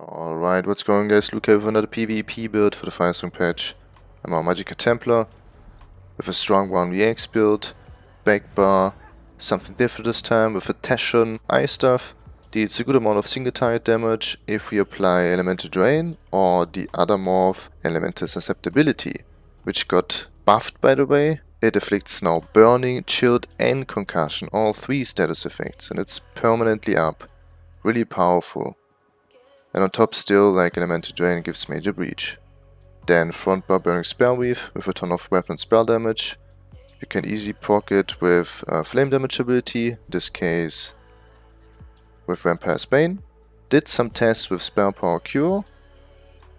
Alright, what's going guys? Luke here with another PvP build for the Firestorm patch. I'm our Magicka Templar with a strong 1vx build, back bar, something different this time with a Taschon ice stuff. Deals a good amount of single target damage if we apply Elemental Drain or the other morph Elemental Susceptibility, which got buffed by the way. It afflicts now Burning, Chilled and Concussion, all three status effects, and it's permanently up. Really powerful. And on top still, like an Elemental Drain gives Major Breach. Then front bar Burning Spellweave with a ton of weapon spell damage. You can easily proc it with uh, Flame Damage ability, this case with Vampire's Bane. Did some tests with Spell Power Cure.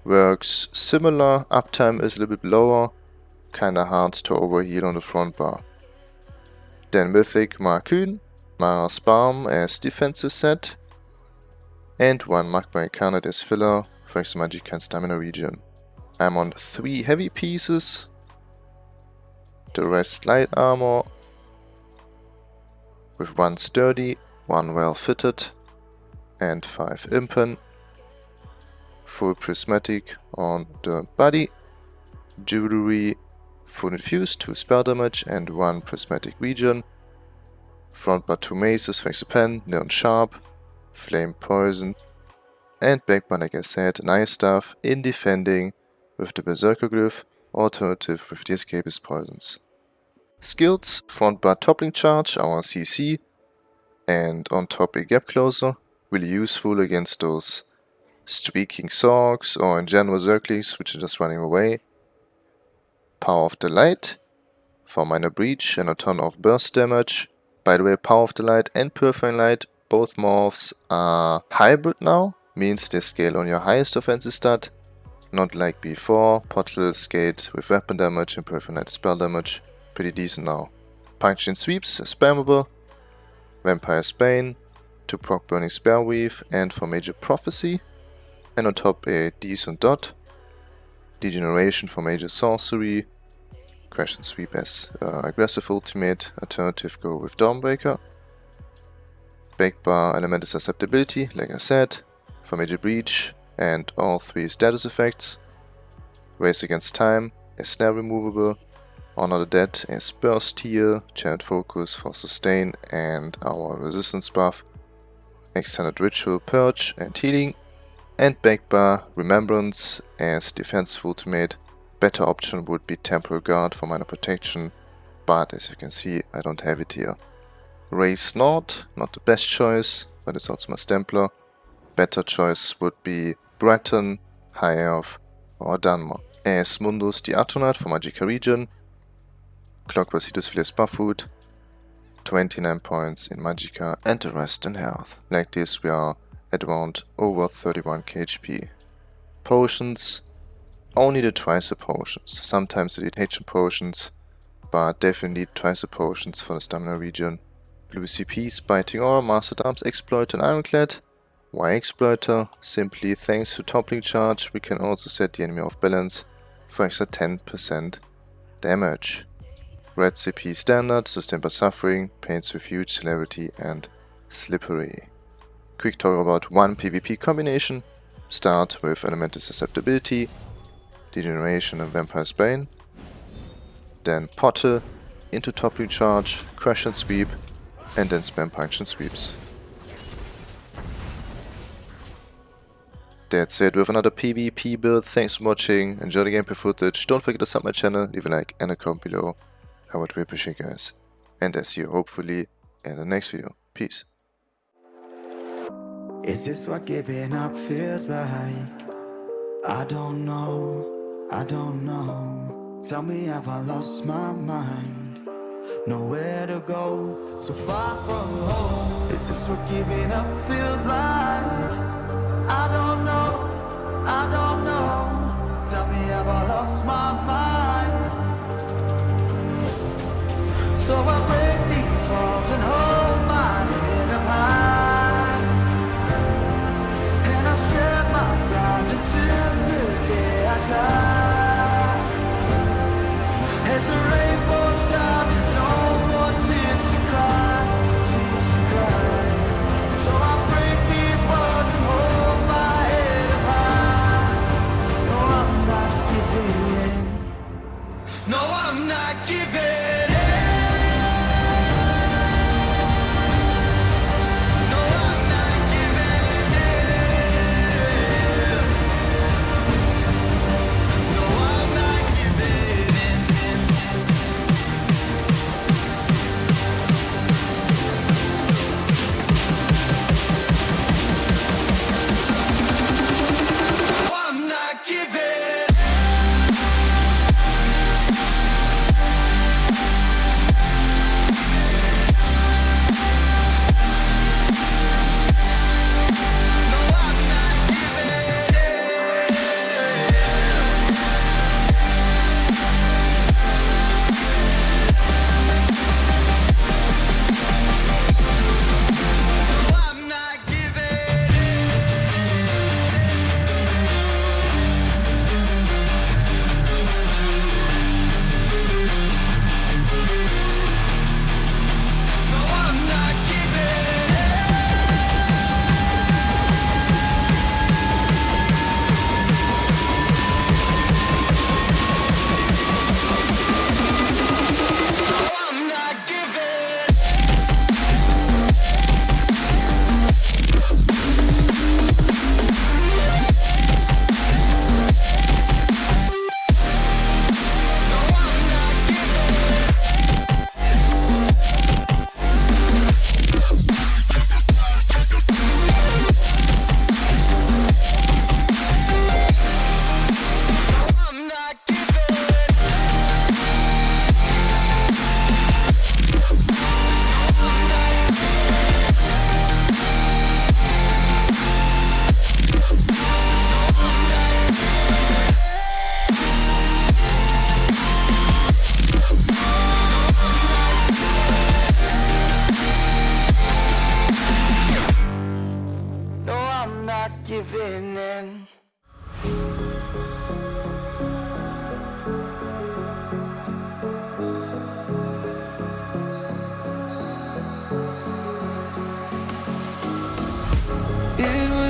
Works similar, uptime is a little bit lower. Kinda hard to overheal on the front bar. Then Mythic Markyn, Mara's Balm as defensive set and one Magma Incarnate as filler for extra magic and stamina regen. I'm on 3 heavy pieces, the rest light armor, with 1 sturdy, 1 well fitted, and 5 impen, full prismatic on the body, jewelry, full infused, 2 spell damage and 1 prismatic regen, front bar 2 maces for extra pen, neon sharp, Flame Poison, and Backbar, like I said, nice stuff in defending with the Berserker Glyph, alternative with the Escapist Poisons. Skills, front bar toppling charge, our CC, and on top a gap closer, really useful against those streaking Sorcs or in general Zerglings which are just running away. Power of the Light, for minor breach and a ton of burst damage. By the way, Power of the Light and Purifying Light both morphs are hybrid now, means they scale on your highest offensive stat, not like before, Portal skate with weapon damage and Perforate spell damage, pretty decent now. Puncturing Sweeps is spammable, Vampire's Bane, to proc Burning Spellweave and for Major Prophecy, and on top a decent dot, Degeneration for Major Sorcery, Crescent Sweep as uh, aggressive ultimate, alternative go with Dawnbreaker, Backbar Elemental Susceptibility, like I said, for Major Breach and all three status effects. Race Against Time is snare removable. Honor the Dead is Burst Heal, Channeled Focus for Sustain and our Resistance buff. Extended Ritual Purge and Healing. And Backbar Remembrance as Defensive Ultimate. Better option would be Temporal Guard for minor protection, but as you can see I don't have it here. Race Nord, not the best choice, but it's also my Stemplar. Better choice would be Breton, High Elf or Dunmer. As Mundus the Atronach for Magicka Regen. Clockwork Cetus Filius Buffoot. 29 points in Magicka and the rest in health. Like this we are at around over 31 KHP. Potions, only the Tricer potions. Sometimes the detection potions, but definitely Tricer potions for the stamina regen. Blue CPs, Biting Aura, Master Arms, exploit and Ironclad. Why Exploiter? Simply thanks to toppling charge we can also set the enemy off balance for extra 10% damage. Red CP Standard, Sustained by Suffering, Pain's Refuge, Celerity and Slippery. Quick talk about one PvP combination. Start with Elemental Susceptibility, Degeneration and Vampire's Bane. Then Potter into Toppling Charge, Crescent Sweep, and then spam punch and sweeps. That's it with another PvP build. Thanks for watching. Enjoy the gameplay footage. Don't forget to sub my channel, leave a like and a comment below. I would really appreciate guys. And I see you hopefully in the next video. Peace. Is this what giving up feels like? I don't know, I don't know. Tell me have I lost my mind? Nowhere to go, so far from home. This is this what giving up feels like? I don't know, I don't know. Tell me, have I lost my mind? So I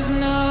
is not